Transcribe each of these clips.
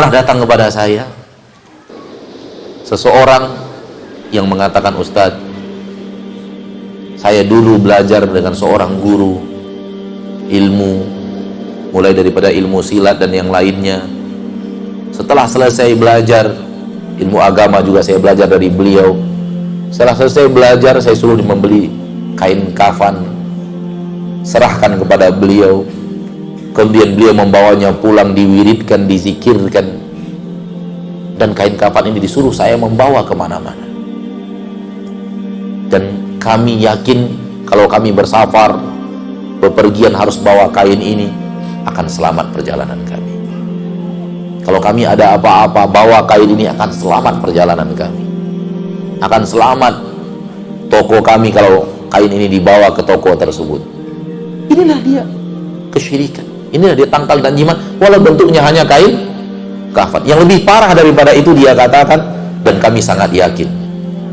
pernah datang kepada saya seseorang yang mengatakan Ustadz saya dulu belajar dengan seorang guru ilmu mulai daripada ilmu silat dan yang lainnya. Setelah selesai belajar ilmu agama juga saya belajar dari beliau. Setelah selesai belajar saya suruh membeli kain kafan serahkan kepada beliau kemudian beliau membawanya pulang diwiridkan, dizikirkan. Dan kain kafan ini disuruh saya membawa ke mana-mana. Dan kami yakin kalau kami bersafar bepergian harus bawa kain ini akan selamat perjalanan kami. Kalau kami ada apa-apa bawa kain ini akan selamat perjalanan kami. Akan selamat toko kami kalau kain ini dibawa ke toko tersebut. Inilah dia kesyirikan inilah dia tangkal dan jimat. Walau bentuknya hanya kain kafan. Yang lebih parah daripada itu dia katakan dan kami sangat yakin.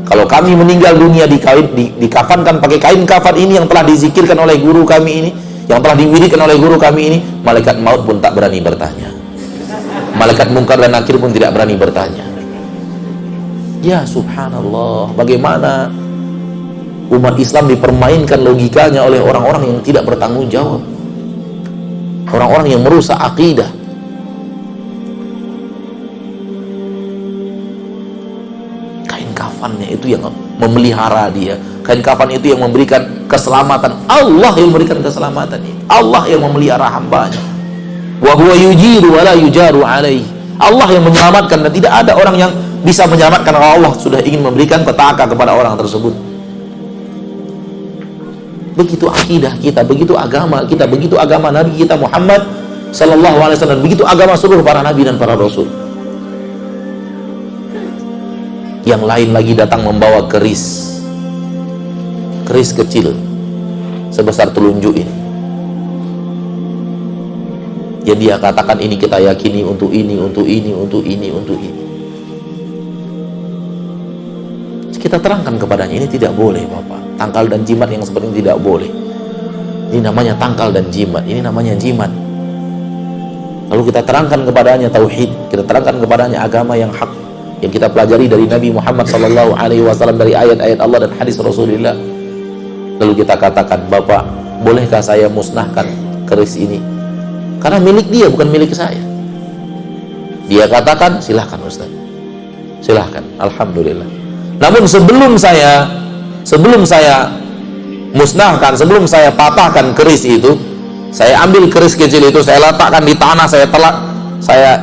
Kalau kami meninggal dunia di kain di, dikafankan pakai kain kafan ini yang telah dizikirkan oleh guru kami ini yang telah diwirikan oleh guru kami ini malaikat maut pun tak berani bertanya. Malaikat mungkar dan nakir pun tidak berani bertanya. Ya subhanallah. Bagaimana umat Islam dipermainkan logikanya oleh orang-orang yang tidak bertanggung jawab orang-orang yang merusak akidah. Kafannya itu yang memelihara dia. Kain kafan itu yang memberikan keselamatan. Allah yang memberikan keselamatan Allah yang memelihara hambanya. Wa huwa yujiru wa la yujaru alaih Allah yang menyelamatkan dan tidak ada orang yang bisa menyelamatkan. Allah sudah ingin memberikan petaka kepada orang tersebut begitu akidah kita begitu agama kita begitu agama Nabi kita Muhammad sallallahu alaihi wasallam begitu agama seluruh para nabi dan para rasul. Yang lain lagi datang membawa keris. Keris kecil sebesar telunjuk ini. Yang dia katakan ini kita yakini untuk ini, untuk ini, untuk ini, untuk ini. Kita terangkan kepadanya ini tidak boleh Bapak tangkal dan jimat yang seperti tidak boleh ini namanya tangkal dan jimat ini namanya jimat lalu kita terangkan kepadanya tauhid kita terangkan kepadanya agama yang hak yang kita pelajari dari Nabi Muhammad sallallahu alaihi wasallam dari ayat-ayat Allah dan hadis Rasulullah. Lalu kita katakan, "Bapak, bolehkah saya musnahkan keris ini?" Karena milik dia bukan milik saya. Dia katakan, "Silahkan Ustaz." Silahkan, alhamdulillah. Namun sebelum saya sebelum saya musnahkan, sebelum saya patahkan keris itu, saya ambil keris kecil itu, saya letakkan di tanah, saya telak, saya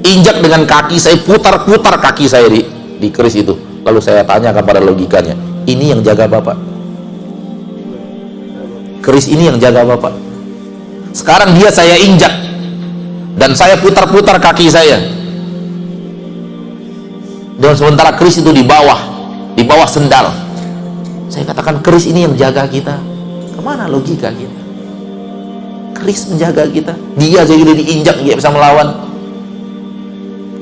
injak dengan kaki saya putar-putar kaki saya di, di keris itu. Lalu saya tanya kepada logikanya ini yang jaga bapak? Keris ini yang jaga bapak. Sekarang dia saya injak dan saya putar-putar kaki saya. Dan sementara keris itu di bawah di bawah sendal saya katakan keris ini yang jaga kita ke mana logika kita keris menjaga kita dia jadi diinjak dia bisa melawan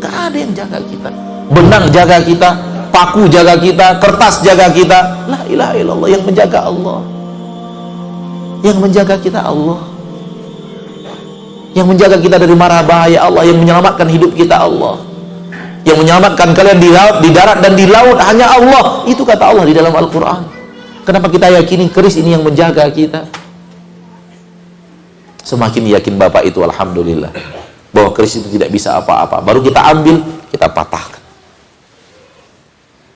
Gak ada yang jaga kita. Benang jaga kita, paku jaga kita, kertas jaga kita. La ilaha illallah yang menjaga Allah. Yang menjaga kita Allah. Yang menjaga kita dari marah bahaya Allah, yang menyelamatkan hidup kita Allah. Yang menyelamatkan kalian di laut, di darat dan di laut hanya Allah. Itu kata Allah di dalam Al-Qur'an. Kenapa kita yakini keris ini yang menjaga kita? Semakin yakin Bapak itu alhamdulillah bahwa keris itu tidak bisa apa-apa baru kita ambil kita patah